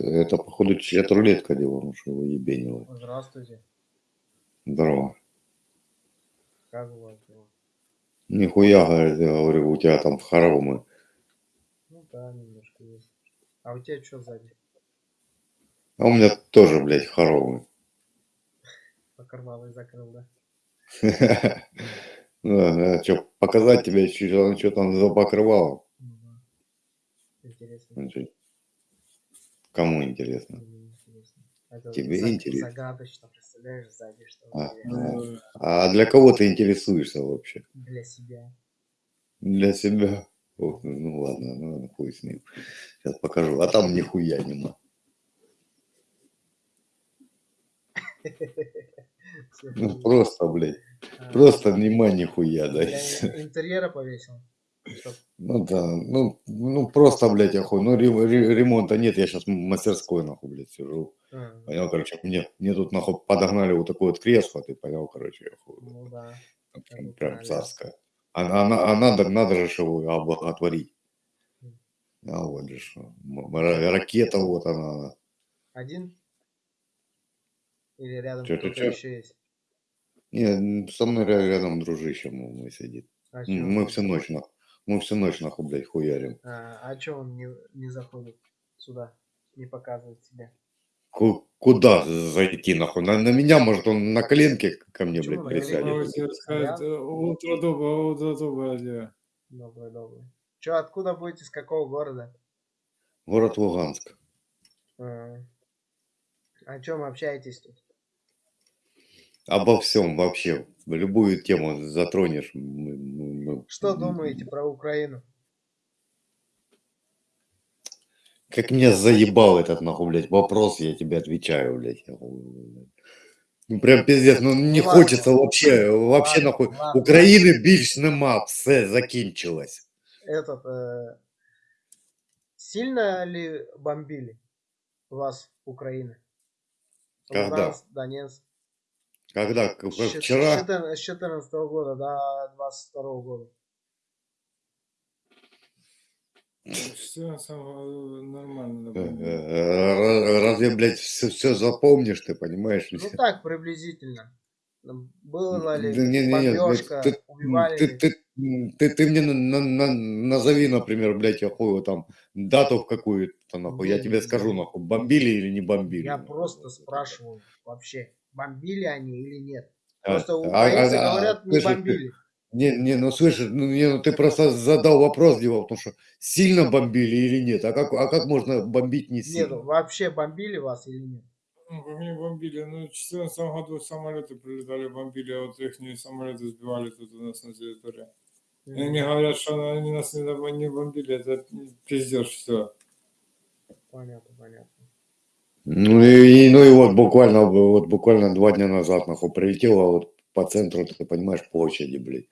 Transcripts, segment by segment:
Это, походу, чья-то рулетка делала, ну что его ебенило. Здравствуйте. Здорово. Как у вас дела? Нихуя, говорит, я говорю, у тебя там хоромы. Ну да, немножко есть. А у тебя что сзади? А у меня тоже, блядь, хоромы. Покрывало закрыл, да? Ну, да, что, показать тебе, что, что там за покрывало? Ну. Интересно. Ну, Кому интересно? Мне интересно. Это Тебе за- интересно? Загадочно, представляешь, сзади что А, у тебя? а для кого ты интересуешься вообще? для себя. Для себя? Ох, ну ладно, ну хуй с ним. Сейчас покажу. А там нихуя нема. Ну просто, блядь, А, просто нема нихуя, да. интерьера повесил. Ну да, ну, ну просто, блядь, охуй. Ну ре- ре- ремонта нет, я сейчас в мастерской, нахуй, блядь, сижу. а, Понял, короче, мне, мне тут, нахуй, подогнали вот такое вот кресло, ты понял, короче, охуй. Ну да. Прям, прям царское. А, а, а надо, надо же его облаготворить. А вот же ракета вот она. Один? Или рядом кто-то еще есть? Не, со мной ря- рядом дружище мой, сидит. А Мы всю ночь, нахуй, мы всю ночь, нахуй, блядь, хуярим. А, а чё он не, не заходит сюда? Не показывает себя? Ку- Куда зайти, нахуй? На, на меня, может, он на коленке ко мне, Почему блядь, присядет. утро доброе, утро доброе, Илья. Добрый, добрый. Чё, откуда будете, с какого города? Город Луганск. А, о чем общаетесь тут? Обо всем вообще. Любую тему затронешь. мы- мы- Что думаете про Украину? Как меня заебал этот, нахуй, блядь, вопрос, я тебе отвечаю, блядь. Ну, прям пиздец, ну не Ну, ладно. хочется вообще, вообще, Ладно, нахуй. ладно. України більш нема, все закінчилось. Этот, э, сильно ли бомбили вас Украина? Когда? Луганск, Донецк. Когда? С С Вчера? 14 с 14 года до 22 года. Все самое нормально. Э, напомню. э, Разве, блядь, все, все запомнишь, ты понимаешь? Ну так, приблизительно. Было ли не, не, не, бомбежка, ты, убивали ты, ты, ты, ты мне на- на- на- назови, например, блядь, охуй, там, дату в какую-то, нахуй, я Не, тебе не, скажу, не. нахуй, бомбили или не бомбили. Я нахуй. просто спрашиваю вообще, бомбили они или нет. А, Просто а, украинцы а, а, говорят, не слышишь, бомбили. Не, не, ну слышишь, ну, не, ну ты просто задал вопрос, Дима, потому что сильно бомбили или нет? А как, а как можно бомбить не Нет, сильно? вообще бомбили вас или нет? Ну, по мне бомбили. Ну, в 2014 году самолеты прилетали, бомбили, а вот их самолеты сбивали тут у нас на территории. И они говорят, что они нас не, не бомбили, это пиздешь все. Понятно, понятно. Ну и, ну и вот буквально, вот буквально два дня назад, нахуй, прилетело вот по центру, ты понимаешь, площади, блядь,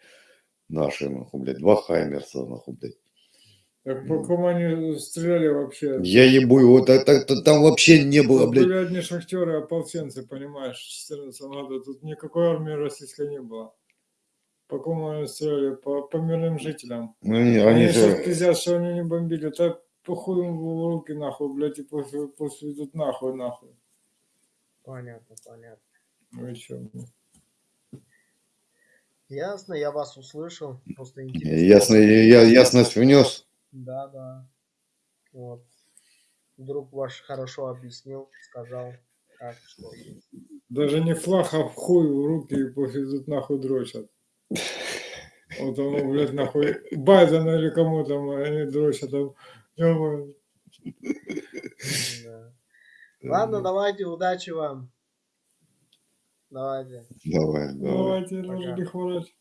наши, нахуй, блядь, два Хаймерса, нахуй, блядь. Так по кому они стреляли вообще? Я ебу, вот это, это- там вообще не было, Тут блядь, были одни шахтеры, ополченцы, понимаешь, в 2014 году. Тут никакой армии российской не было. По кому они стреляли? По, по мирным жителям. Ну, они, Они, они сейчас же- пиздят, что они не бомбили. Так похуй в руки нахуй, блядь, и идут нахуй, нахуй. Понятно, понятно. Ну и чё? блин. Ясно, я вас услышал. Просто интересно. ясно, я, ясность внес. Да, да. Вот. Друг ваш хорошо объяснил, сказал, как, что. Даже не флаг, а в хуй в руки и идут нахуй дрочат. Вот тому, блядь, нахуй, Байдена или кому там, они дрочат там. Ладно, давайте, удачи вам. Давайте. Давай, давай. Давайте, нужно не хворать.